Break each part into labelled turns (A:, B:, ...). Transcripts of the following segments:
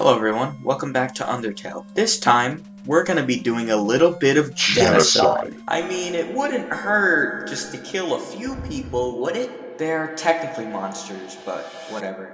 A: Hello everyone, welcome back to Undertale. This time, we're gonna be doing a little bit of genocide. I mean, it wouldn't hurt just to kill a few people, would it? They're technically monsters, but whatever.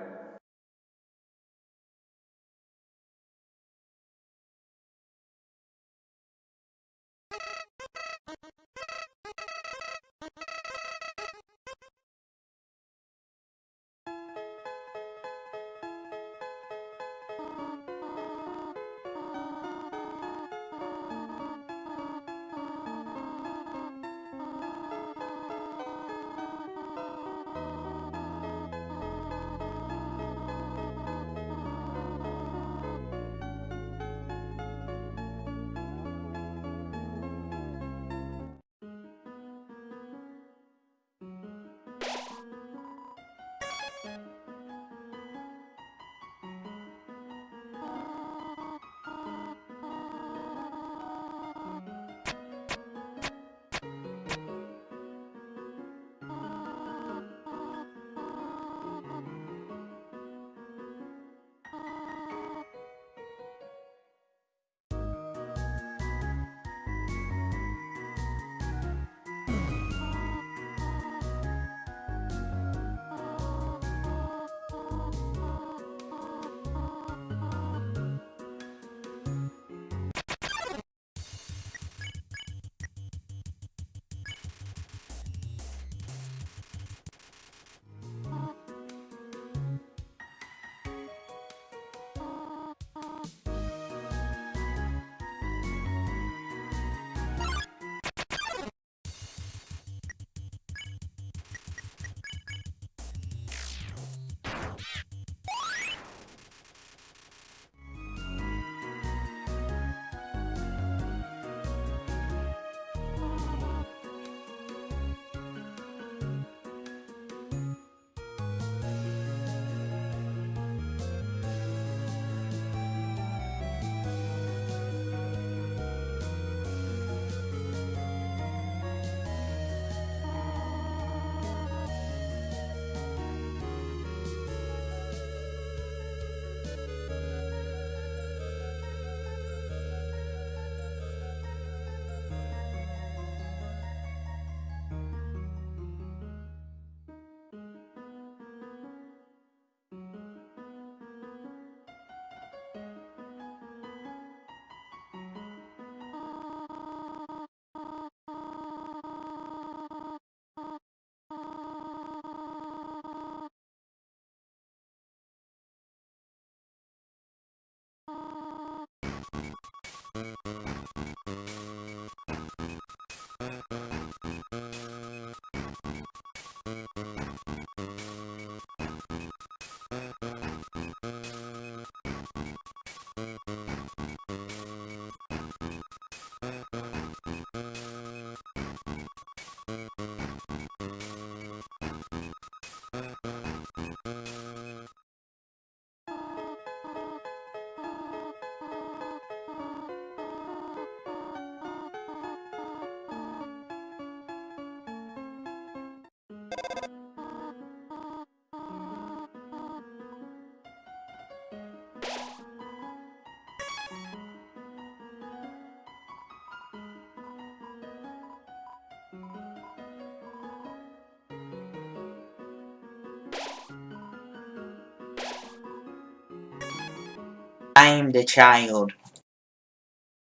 A: I am the child.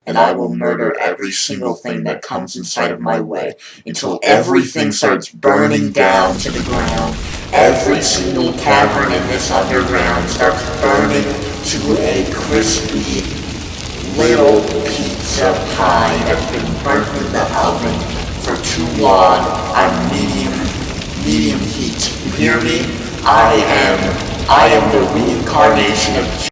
B: And I will murder every single thing that comes inside of my way until everything starts burning down to the ground. Every single cavern in this underground starts burning to a crispy little pizza pie that's been burnt in the oven for too long on medium medium heat. You hear me? I am I am the reincarnation of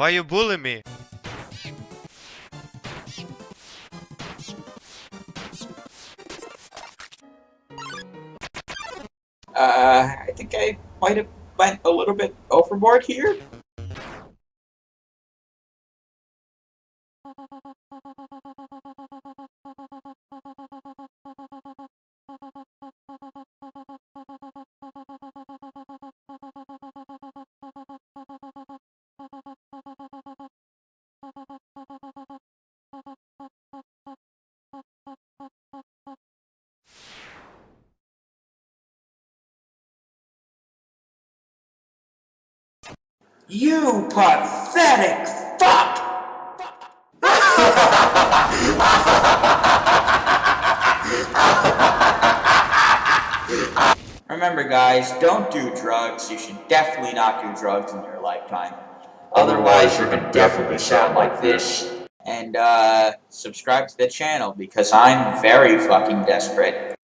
C: Why you bully me? Uh... I think I might have went a little bit overboard here.
A: You pathetic fuck! Remember, guys, don't do drugs. You should definitely not do drugs in your lifetime.
B: Otherwise, you're gonna definitely sound like this.
A: And, uh, subscribe to the channel because I'm very fucking desperate.